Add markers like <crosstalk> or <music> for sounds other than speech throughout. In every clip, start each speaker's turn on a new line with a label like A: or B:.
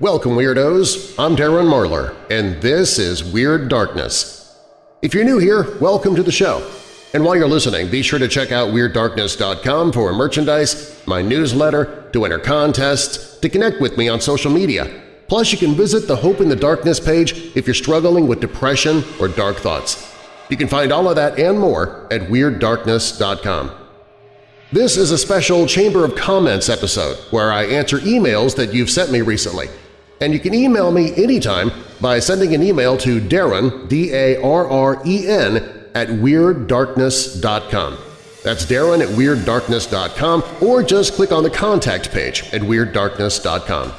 A: Welcome, Weirdos! I'm Darren Marlar, and this is Weird Darkness. If you're new here, welcome to the show. And while you're listening, be sure to check out WeirdDarkness.com for merchandise, my newsletter, to enter contests, to connect with me on social media. Plus, you can visit the Hope in the Darkness page if you're struggling with depression or dark thoughts. You can find all of that and more at WeirdDarkness.com. This is a special Chamber of Comments episode where I answer emails that you've sent me recently and you can email me anytime by sending an email to Darren, D-A-R-R-E-N, at WeirdDarkness.com. That's Darren at WeirdDarkness.com or just click on the contact page at WeirdDarkness.com.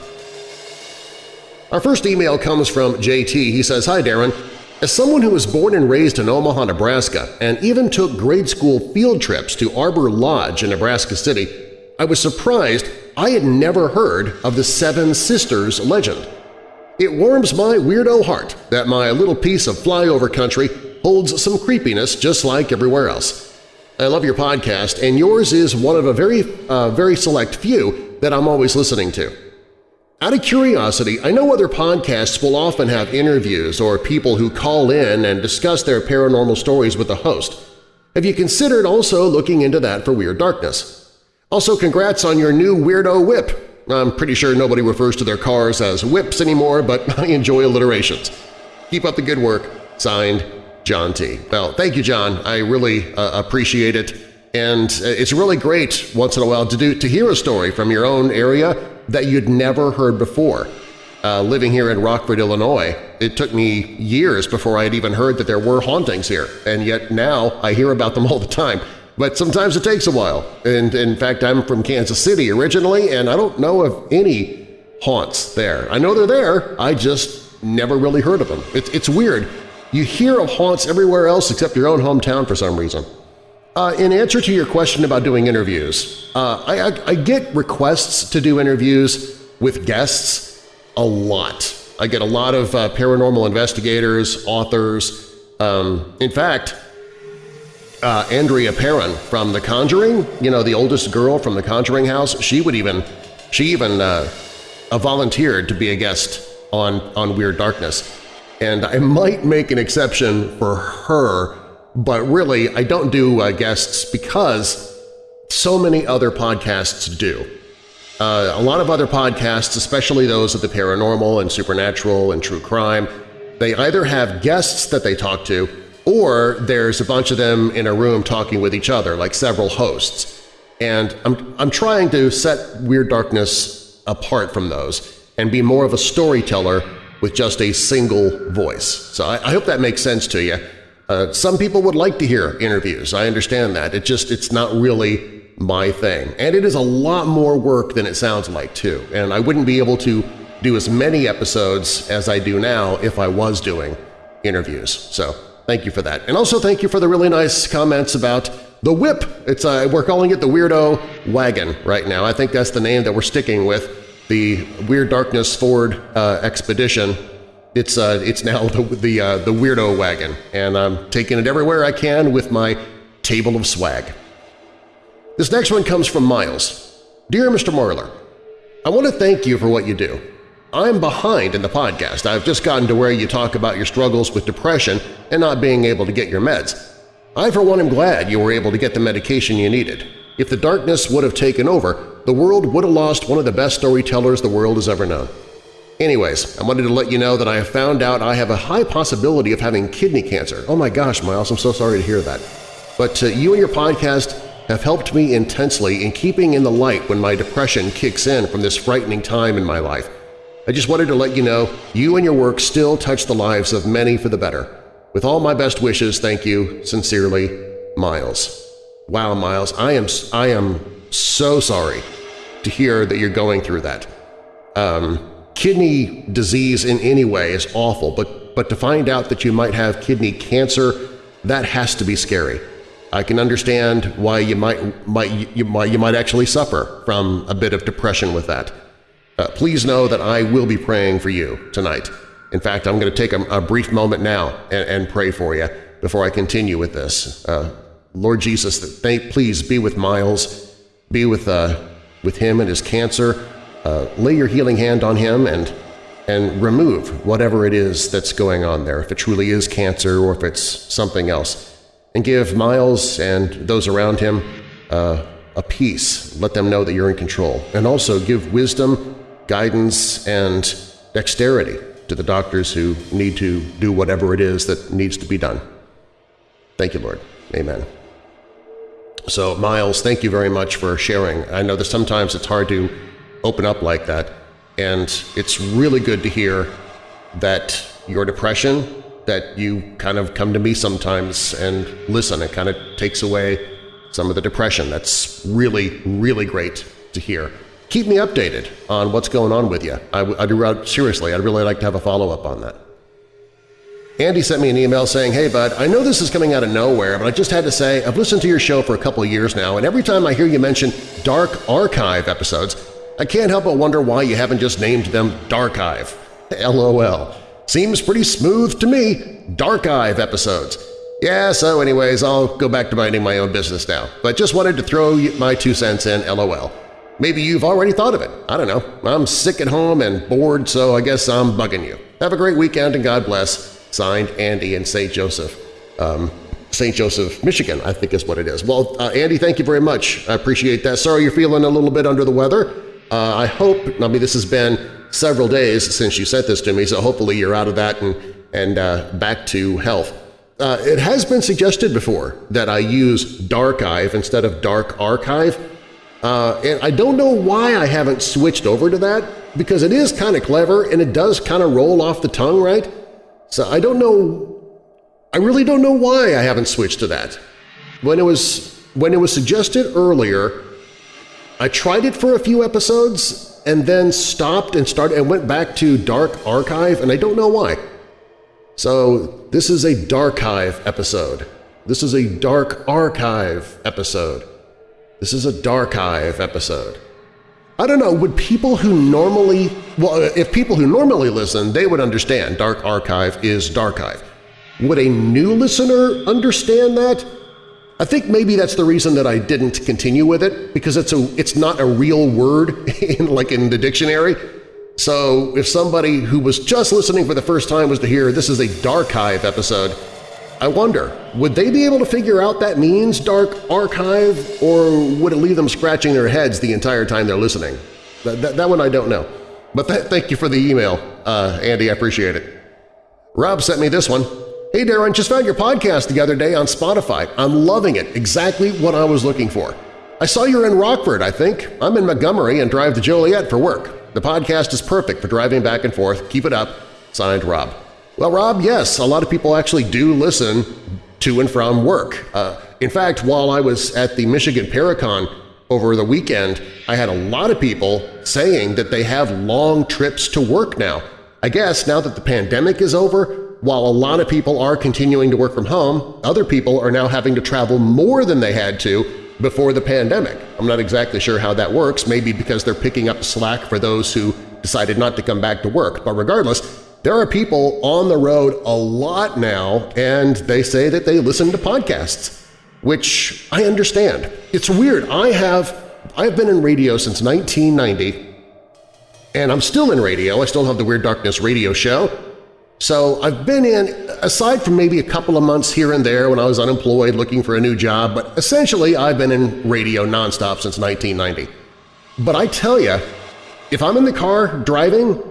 A: Our first email comes from JT. He says, Hi Darren, as someone who was born and raised in Omaha, Nebraska and even took grade school field trips to Arbor Lodge in Nebraska City, I was surprised I had never heard of the Seven Sisters legend. It warms my weirdo heart that my little piece of flyover country holds some creepiness just like everywhere else. I love your podcast, and yours is one of a very, uh, very select few that I'm always listening to. Out of curiosity, I know other podcasts will often have interviews or people who call in and discuss their paranormal stories with the host. Have you considered also looking into that for Weird Darkness? Also, congrats on your new weirdo whip. I'm pretty sure nobody refers to their cars as whips anymore, but <laughs> I enjoy alliterations. Keep up the good work. Signed, John T. Well, thank you, John. I really uh, appreciate it. And uh, it's really great once in a while to, do, to hear a story from your own area that you'd never heard before. Uh, living here in Rockford, Illinois, it took me years before I had even heard that there were hauntings here, and yet now I hear about them all the time but sometimes it takes a while. And in fact, I'm from Kansas City originally, and I don't know of any haunts there. I know they're there, I just never really heard of them. It's, it's weird. You hear of haunts everywhere else except your own hometown for some reason. Uh, in answer to your question about doing interviews, uh, I, I, I get requests to do interviews with guests a lot. I get a lot of uh, paranormal investigators, authors. Um, in fact, uh, Andrea Perron from The Conjuring, you know, the oldest girl from The Conjuring house, she would even she even uh, uh, volunteered to be a guest on, on Weird Darkness. And I might make an exception for her, but really I don't do uh, guests because so many other podcasts do. Uh, a lot of other podcasts, especially those of the paranormal and supernatural and true crime, they either have guests that they talk to or there's a bunch of them in a room talking with each other, like several hosts. And I'm, I'm trying to set Weird Darkness apart from those and be more of a storyteller with just a single voice. So I, I hope that makes sense to you. Uh, some people would like to hear interviews. I understand that. It just it's not really my thing. And it is a lot more work than it sounds like, too. And I wouldn't be able to do as many episodes as I do now if I was doing interviews. So Thank you for that. And also thank you for the really nice comments about the whip. It's uh, We're calling it the Weirdo Wagon right now. I think that's the name that we're sticking with, the Weird Darkness Ford uh, Expedition. It's, uh, it's now the, the, uh, the Weirdo Wagon, and I'm taking it everywhere I can with my table of swag. This next one comes from Miles. Dear Mr. Marlar, I want to thank you for what you do. I'm behind in the podcast. I've just gotten to where you talk about your struggles with depression and not being able to get your meds. I for one am glad you were able to get the medication you needed. If the darkness would have taken over, the world would have lost one of the best storytellers the world has ever known. Anyways, I wanted to let you know that I have found out I have a high possibility of having kidney cancer. Oh my gosh, Miles, I'm so sorry to hear that. But uh, you and your podcast have helped me intensely in keeping in the light when my depression kicks in from this frightening time in my life. I just wanted to let you know you and your work still touch the lives of many for the better. With all my best wishes, thank you. Sincerely, Miles. Wow, Miles, I am, I am so sorry to hear that you're going through that. Um, kidney disease in any way is awful, but, but to find out that you might have kidney cancer, that has to be scary. I can understand why you might, might, you, might, you might actually suffer from a bit of depression with that. Uh, please know that I will be praying for you tonight. In fact, I'm going to take a, a brief moment now and, and, pray for you before I continue with this. Uh, Lord Jesus, thank, please be with Miles, be with, uh, with him and his cancer. Uh, lay your healing hand on him and and remove whatever it is that's going on there, if it truly is cancer or if it's something else, and give Miles and those around him uh, a peace. Let them know that you're in control. And also give wisdom, guidance, and dexterity to the doctors who need to do whatever it is that needs to be done. Thank you, Lord. Amen. So, Miles, thank you very much for sharing. I know that sometimes it's hard to open up like that, and it's really good to hear that your depression, that you kind of come to me sometimes and listen. It kind of takes away some of the depression. That's really, really great to hear keep me updated on what's going on with you. I, I do, seriously, I'd really like to have a follow-up on that. Andy sent me an email saying, Hey bud, I know this is coming out of nowhere, but I just had to say I've listened to your show for a couple years now, and every time I hear you mention Dark Archive episodes, I can't help but wonder why you haven't just named them Darkive. <laughs> LOL. Seems pretty smooth to me. Darkive episodes. Yeah, so anyways, I'll go back to minding my own business now, but just wanted to throw my two cents in LOL. Maybe you've already thought of it. I don't know. I'm sick at home and bored, so I guess I'm bugging you. Have a great weekend and God bless. Signed, Andy in St. Joseph. Um, St. Joseph, Michigan, I think is what it is. Well, uh, Andy, thank you very much. I appreciate that. Sorry you're feeling a little bit under the weather. Uh, I hope, I mean, this has been several days since you sent this to me, so hopefully you're out of that and, and uh, back to health. Uh, it has been suggested before that I use Darkive instead of Dark Archive. Uh, and I don't know why I haven't switched over to that, because it is kind of clever and it does kind of roll off the tongue, right? So I don't know – I really don't know why I haven't switched to that. When it was, when it was suggested earlier, I tried it for a few episodes and then stopped and started and went back to Dark Archive, and I don't know why. So this is a Dark Archive episode. This is a Dark Archive episode. This is a Darkive episode. I don't know, would people who normally – well, uh, if people who normally listen, they would understand Dark Archive is Darkive. Would a new listener understand that? I think maybe that's the reason that I didn't continue with it, because it's, a, it's not a real word <laughs> in, like in the dictionary. So if somebody who was just listening for the first time was to hear this is a Darkive episode, I wonder, would they be able to figure out that means Dark Archive, or would it leave them scratching their heads the entire time they're listening? That, that, that one I don't know. But th thank you for the email, uh, Andy. I appreciate it. Rob sent me this one. Hey Darren, just found your podcast the other day on Spotify. I'm loving it. Exactly what I was looking for. I saw you're in Rockford, I think. I'm in Montgomery and drive to Joliet for work. The podcast is perfect for driving back and forth. Keep it up. Signed, Rob. Well, Rob, yes, a lot of people actually do listen to and from work. Uh, in fact, while I was at the Michigan Paracon over the weekend, I had a lot of people saying that they have long trips to work now. I guess now that the pandemic is over, while a lot of people are continuing to work from home, other people are now having to travel more than they had to before the pandemic. I'm not exactly sure how that works, maybe because they're picking up slack for those who decided not to come back to work, but regardless, there are people on the road a lot now, and they say that they listen to podcasts, which I understand. It's weird. I have I've been in radio since 1990, and I'm still in radio. I still have the Weird Darkness radio show. So I've been in, aside from maybe a couple of months here and there when I was unemployed looking for a new job, but essentially I've been in radio nonstop since 1990. But I tell you, if I'm in the car driving,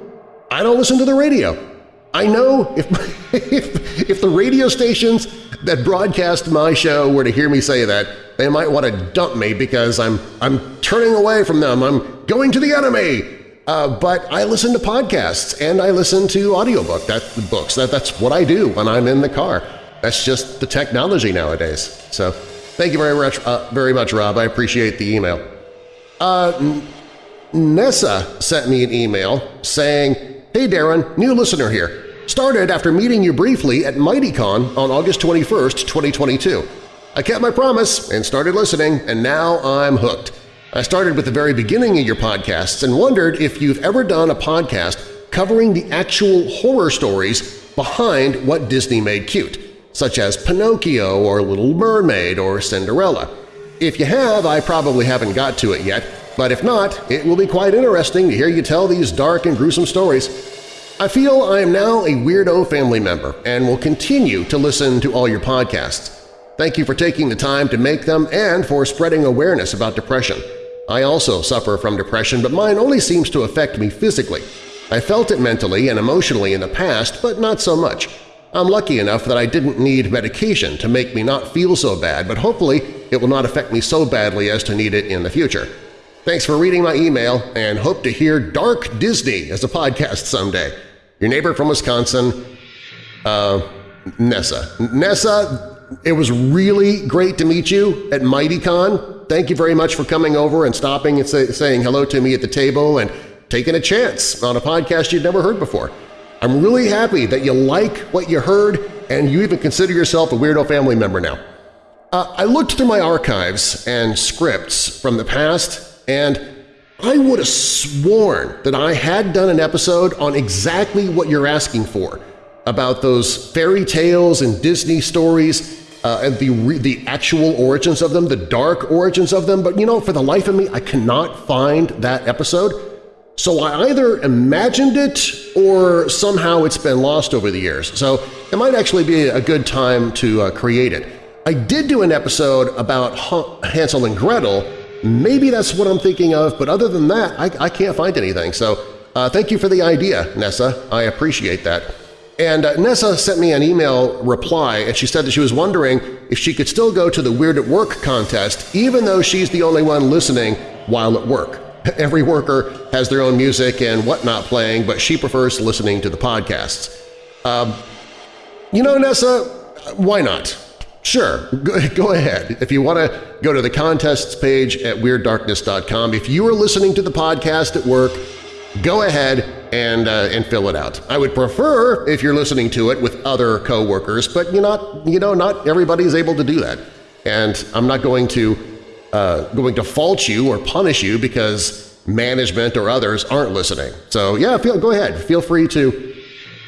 A: I don't listen to the radio. I know if, <laughs> if, if the radio stations that broadcast my show were to hear me say that, they might want to dump me because I'm, I'm turning away from them. I'm going to the enemy. Uh, but I listen to podcasts and I listen to audiobook that, books. That, that's what I do when I'm in the car. That's just the technology nowadays. So thank you very much, uh, very much Rob. I appreciate the email. Uh, Nessa sent me an email saying Hey Darren, new listener here. Started after meeting you briefly at MightyCon on August 21, 2022. I kept my promise and started listening, and now I'm hooked. I started with the very beginning of your podcasts and wondered if you've ever done a podcast covering the actual horror stories behind what Disney made cute, such as Pinocchio or Little Mermaid or Cinderella. If you have, I probably haven't got to it yet, but if not, it will be quite interesting to hear you tell these dark and gruesome stories. I feel I am now a Weirdo family member and will continue to listen to all your podcasts. Thank you for taking the time to make them and for spreading awareness about depression. I also suffer from depression, but mine only seems to affect me physically. I felt it mentally and emotionally in the past, but not so much. I'm lucky enough that I didn't need medication to make me not feel so bad, but hopefully it will not affect me so badly as to need it in the future. Thanks for reading my email and hope to hear Dark Disney as a podcast someday. Your neighbor from Wisconsin, uh, Nessa. Nessa, it was really great to meet you at MightyCon. Thank you very much for coming over and stopping and say, saying hello to me at the table and taking a chance on a podcast you'd never heard before. I'm really happy that you like what you heard and you even consider yourself a Weirdo family member now. Uh, I looked through my archives and scripts from the past, and I would have sworn that I had done an episode on exactly what you're asking for, about those fairy tales and Disney stories uh, and the, the actual origins of them, the dark origins of them, but you know, for the life of me, I cannot find that episode. So I either imagined it or somehow it's been lost over the years, so it might actually be a good time to uh, create it. I did do an episode about Hansel and Gretel. Maybe that's what I'm thinking of, but other than that, I, I can't find anything. So uh, thank you for the idea, Nessa. I appreciate that. And uh, Nessa sent me an email reply, and she said that she was wondering if she could still go to the Weird at Work contest even though she's the only one listening while at work. <laughs> Every worker has their own music and whatnot playing, but she prefers listening to the podcasts. Um, you know, Nessa, why not? Sure, go, <laughs> go ahead. If you want to go to the contests page at WeirdDarkness.com, if you are listening to the podcast at work, go ahead and, uh, and fill it out. I would prefer if you're listening to it with other coworkers, but you're not you know not everybody is able to do that, and I'm not going to uh, going to fault you or punish you because management or others aren't listening. So yeah, feel, go ahead. Feel free to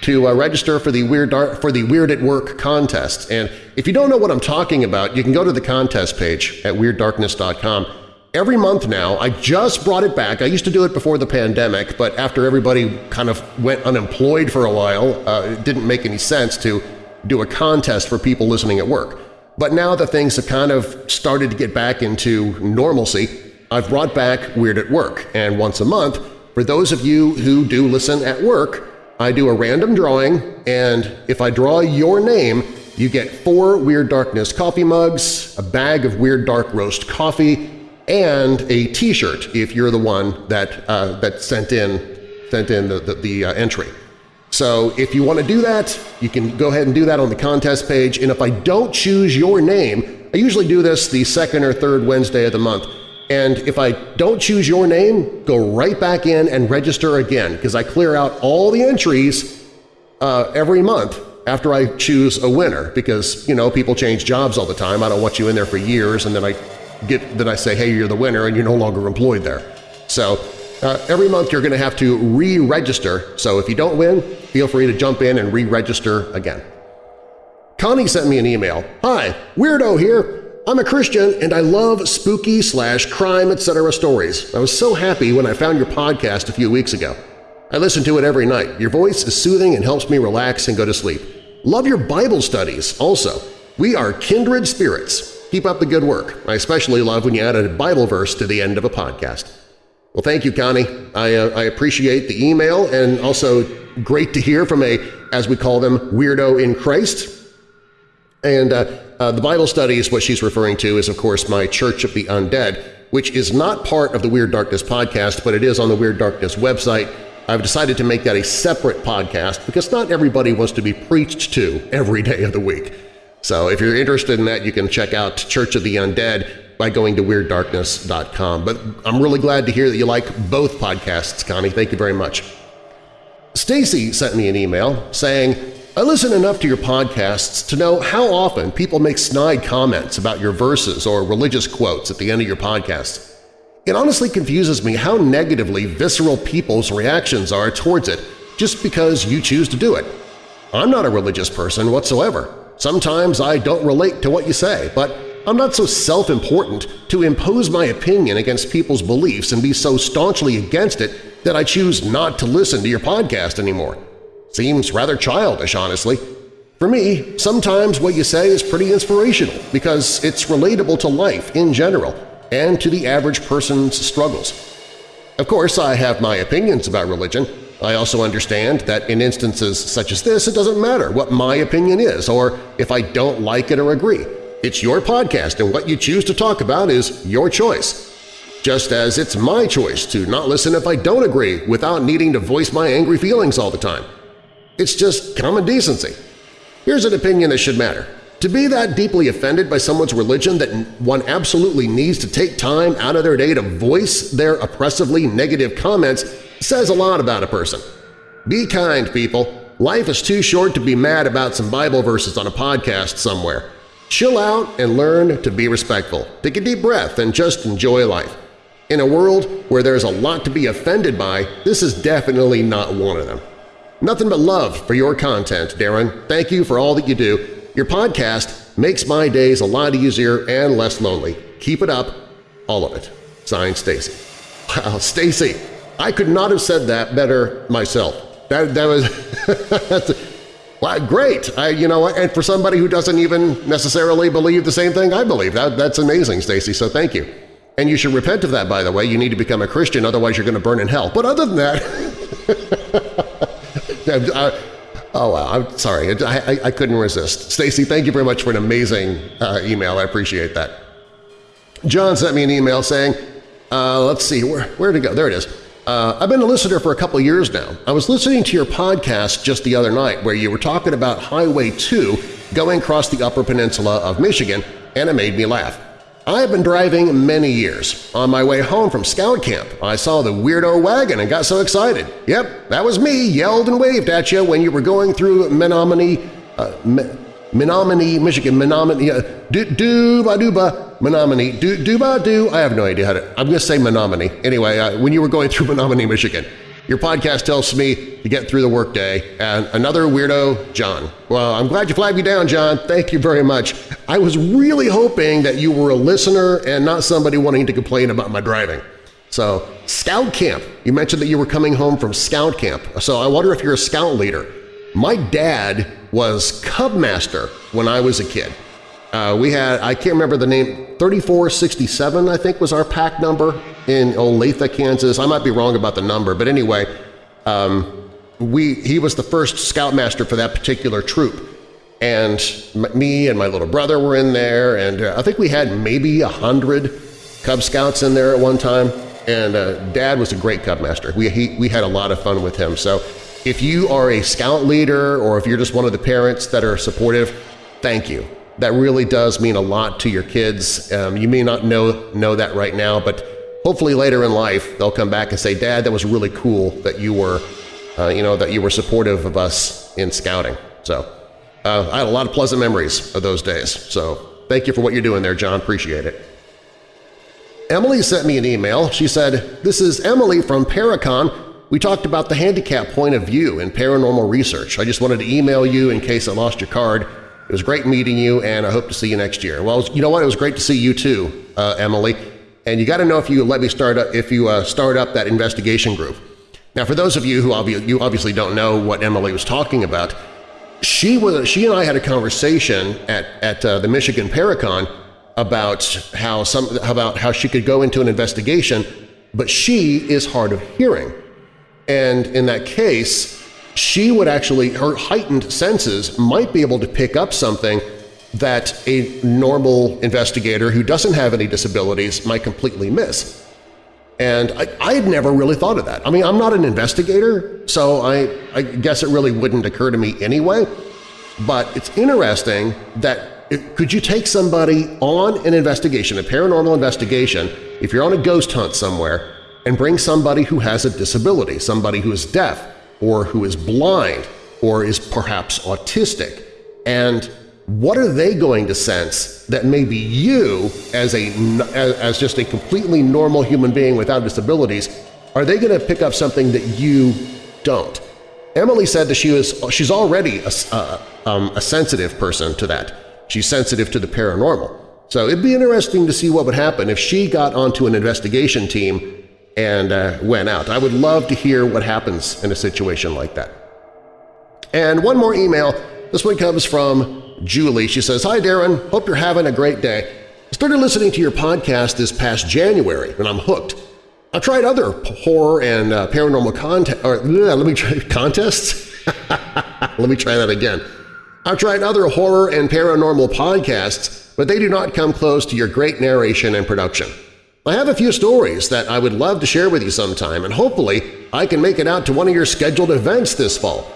A: to uh, register for the Weird for the Weird at Work contest. And if you don't know what I'm talking about, you can go to the contest page at WeirdDarkness.com Every month now, I just brought it back. I used to do it before the pandemic, but after everybody kind of went unemployed for a while, uh, it didn't make any sense to do a contest for people listening at work. But now that things have kind of started to get back into normalcy, I've brought back Weird at Work, and once a month, for those of you who do listen at work, I do a random drawing, and if I draw your name, you get four Weird Darkness coffee mugs, a bag of Weird Dark Roast coffee, and a T-shirt if you're the one that uh, that sent in sent in the, the, the uh, entry. So if you want to do that, you can go ahead and do that on the contest page. And if I don't choose your name, I usually do this the second or third Wednesday of the month. And if I don't choose your name, go right back in and register again because I clear out all the entries uh, every month after I choose a winner because, you know, people change jobs all the time. I don't want you in there for years and then I get that I say, hey, you're the winner and you're no longer employed there. So uh, every month you're going to have to re-register, so if you don't win, feel free to jump in and re-register again. Connie sent me an email. Hi, Weirdo here. I'm a Christian and I love spooky slash crime etc. stories. I was so happy when I found your podcast a few weeks ago. I listen to it every night. Your voice is soothing and helps me relax and go to sleep. Love your Bible studies also. We are kindred spirits. Keep up the good work. I especially love when you add a Bible verse to the end of a podcast. Well, thank you, Connie. I, uh, I appreciate the email and also great to hear from a, as we call them, weirdo in Christ. And uh, uh, the Bible studies, what she's referring to is, of course, my Church of the Undead, which is not part of the Weird Darkness podcast, but it is on the Weird Darkness website. I've decided to make that a separate podcast because not everybody wants to be preached to every day of the week. So if you're interested in that, you can check out Church of the Undead by going to WeirdDarkness.com. But I'm really glad to hear that you like both podcasts, Connie. Thank you very much. Stacy sent me an email saying, I listen enough to your podcasts to know how often people make snide comments about your verses or religious quotes at the end of your podcasts. It honestly confuses me how negatively visceral people's reactions are towards it just because you choose to do it. I'm not a religious person whatsoever. Sometimes I don't relate to what you say, but I'm not so self-important to impose my opinion against people's beliefs and be so staunchly against it that I choose not to listen to your podcast anymore. Seems rather childish, honestly. For me, sometimes what you say is pretty inspirational because it's relatable to life in general and to the average person's struggles. Of course, I have my opinions about religion. I also understand that in instances such as this, it doesn't matter what my opinion is or if I don't like it or agree. It's your podcast and what you choose to talk about is your choice. Just as it's my choice to not listen if I don't agree without needing to voice my angry feelings all the time. It's just common decency. Here's an opinion that should matter. To be that deeply offended by someone's religion that one absolutely needs to take time out of their day to voice their oppressively negative comments says a lot about a person. Be kind, people. Life is too short to be mad about some Bible verses on a podcast somewhere. Chill out and learn to be respectful. Take a deep breath and just enjoy life. In a world where there's a lot to be offended by, this is definitely not one of them. Nothing but love for your content, Darren. Thank you for all that you do. Your podcast makes my days a lot easier and less lonely. Keep it up, all of it. Signed, Stacy. Wow, Stacy, I could not have said that better myself. That, that was <laughs> well, great. I, you know? And for somebody who doesn't even necessarily believe the same thing I believe, that, that's amazing, Stacy, so thank you. And you should repent of that, by the way. You need to become a Christian, otherwise you're going to burn in hell. But other than that… <laughs> Uh, oh, wow. I'm sorry. I, I, I couldn't resist. Stacy, thank you very much for an amazing uh, email. I appreciate that. John sent me an email saying, uh, let's see, where, where to go? There it is. Uh, I've been a listener for a couple years now. I was listening to your podcast just the other night where you were talking about Highway 2 going across the Upper Peninsula of Michigan, and it made me laugh. I have been driving many years. On my way home from scout camp, I saw the weirdo wagon and got so excited. Yep, that was me, yelled and waved at you when you were going through Menominee, uh, Menominee, Michigan, Menominee, uh, dooba Menominee, do, dooba doo. I have no idea how to. I'm going to say Menominee. Anyway, uh, when you were going through Menominee, Michigan, your podcast helps me to get through the workday. And another weirdo, John. Well, I'm glad you flagged me down, John. Thank you very much. I was really hoping that you were a listener and not somebody wanting to complain about my driving. So, Scout Camp. You mentioned that you were coming home from Scout Camp. So I wonder if you're a Scout leader. My dad was Cub Master when I was a kid. Uh, we had, I can't remember the name, 3467 I think was our pack number in Olathe, Kansas. I might be wrong about the number, but anyway, um, we, he was the first scoutmaster for that particular troop. And me and my little brother were in there, and uh, I think we had maybe a hundred Cub Scouts in there at one time. And uh, Dad was a great Cub Master. We, he, we had a lot of fun with him. So if you are a Scout leader or if you're just one of the parents that are supportive, thank you that really does mean a lot to your kids. Um, you may not know, know that right now, but hopefully later in life they'll come back and say, Dad, that was really cool that you were, uh, you know, that you were supportive of us in scouting. So uh, I had a lot of pleasant memories of those days. So thank you for what you're doing there, John. Appreciate it. Emily sent me an email. She said, this is Emily from Paracon. We talked about the handicap point of view in paranormal research. I just wanted to email you in case I lost your card. It was great meeting you, and I hope to see you next year. Well, you know what? It was great to see you too, uh, Emily. And you got to know if you let me start up, if you uh, start up that investigation group. Now, for those of you who obviously, you obviously don't know what Emily was talking about, she was she and I had a conversation at at uh, the Michigan Paracon about how some about how she could go into an investigation, but she is hard of hearing, and in that case, she would actually, her heightened senses might be able to pick up something that a normal investigator who doesn't have any disabilities might completely miss. And I, had never really thought of that. I mean, I'm not an investigator, so I, I guess it really wouldn't occur to me anyway. But it's interesting that it, could you take somebody on an investigation, a paranormal investigation, if you're on a ghost hunt somewhere, and bring somebody who has a disability, somebody who is deaf, or who is blind or is perhaps autistic. And what are they going to sense that maybe you, as, a, as just a completely normal human being without disabilities, are they going to pick up something that you don't? Emily said that she was, she's already a, uh, um, a sensitive person to that. She's sensitive to the paranormal. So it'd be interesting to see what would happen if she got onto an investigation team and uh, went out. I would love to hear what happens in a situation like that. And one more email. This one comes from Julie. She says, Hi Darren, hope you're having a great day. I started listening to your podcast this past January and I'm hooked. I've tried other horror and uh, paranormal content, or let me try <laughs> contests. <laughs> let me try that again. I've tried other horror and paranormal podcasts, but they do not come close to your great narration and production. I have a few stories that I would love to share with you sometime, and hopefully I can make it out to one of your scheduled events this fall.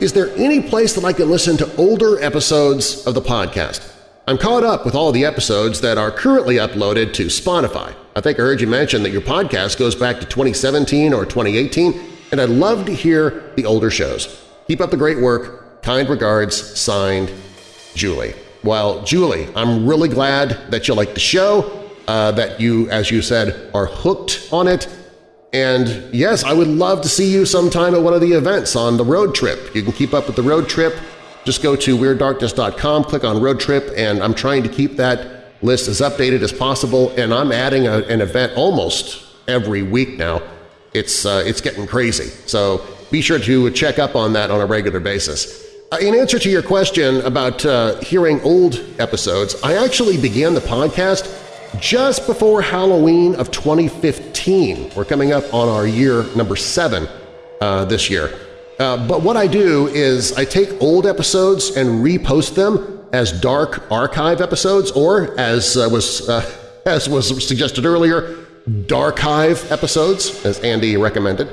A: Is there any place that I can listen to older episodes of the podcast? I'm caught up with all the episodes that are currently uploaded to Spotify. I think I heard you mention that your podcast goes back to 2017 or 2018, and I'd love to hear the older shows. Keep up the great work. Kind regards, signed, Julie. Well, Julie, I'm really glad that you like the show, uh, that you, as you said, are hooked on it, and yes, I would love to see you sometime at one of the events on the road trip. You can keep up with the road trip. Just go to WeirdDarkness.com, click on road trip, and I'm trying to keep that list as updated as possible, and I'm adding a, an event almost every week now. It's, uh, it's getting crazy, so be sure to check up on that on a regular basis. Uh, in answer to your question about uh, hearing old episodes, I actually began the podcast just before Halloween of 2015. We're coming up on our year number seven uh, this year. Uh, but what I do is I take old episodes and repost them as dark archive episodes or, as uh, was, uh, <laughs> as was suggested earlier, darkive episodes, as Andy recommended.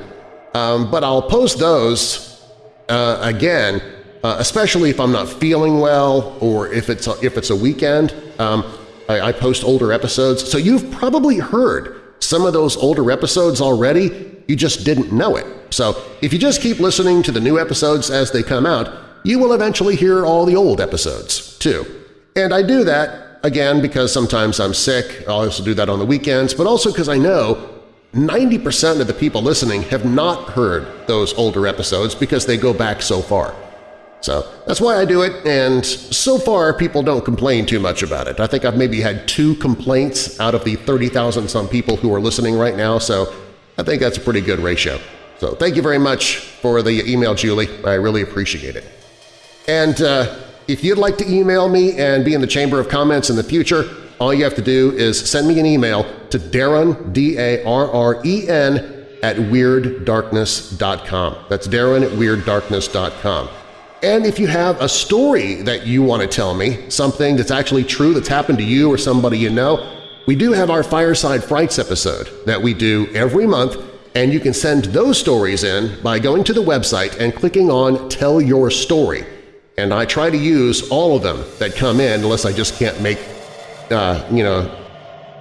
A: Um, but I'll post those uh, again, uh, especially if I'm not feeling well or if it's a, if it's a weekend. Um, I, I post older episodes, so you've probably heard some of those older episodes already, you just didn't know it. So if you just keep listening to the new episodes as they come out, you will eventually hear all the old episodes, too. And I do that, again, because sometimes I'm sick, I'll also do that on the weekends, but also because I know 90% of the people listening have not heard those older episodes because they go back so far. So that's why I do it, and so far people don't complain too much about it. I think I've maybe had two complaints out of the 30,000-some people who are listening right now, so I think that's a pretty good ratio. So thank you very much for the email, Julie. I really appreciate it. And uh, if you'd like to email me and be in the Chamber of Comments in the future, all you have to do is send me an email to Darren, D-A-R-R-E-N, at WeirdDarkness.com. That's Darren at WeirdDarkness.com. And if you have a story that you want to tell me, something that's actually true that's happened to you or somebody you know, we do have our Fireside Frights episode that we do every month, and you can send those stories in by going to the website and clicking on Tell Your Story. And I try to use all of them that come in unless I just can't make, uh, you know,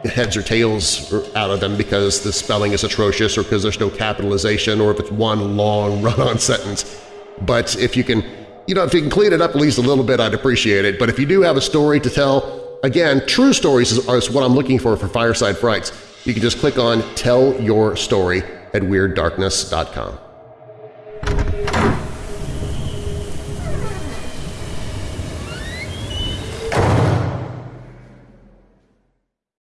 A: heads or tails out of them because the spelling is atrocious or because there's no capitalization or if it's one long <laughs> run-on sentence. But if you can you know, if you can clean it up at least a little bit, I'd appreciate it. But if you do have a story to tell, again, true stories is, is what I'm looking for for Fireside Frights. You can just click on Tell Your Story at WeirdDarkness.com.